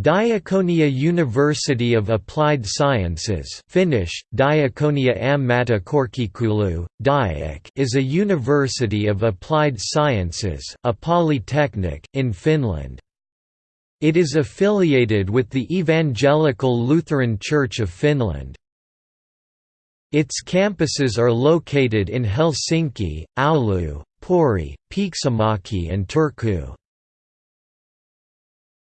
Diakonia University of Applied Sciences Finnish, Diakonia Ammattikorkeakoulu, Diak is a university of applied sciences a polytechnic, in Finland. It is affiliated with the Evangelical Lutheran Church of Finland. Its campuses are located in Helsinki, Oulu, Pori, Pieksämäki and Turku.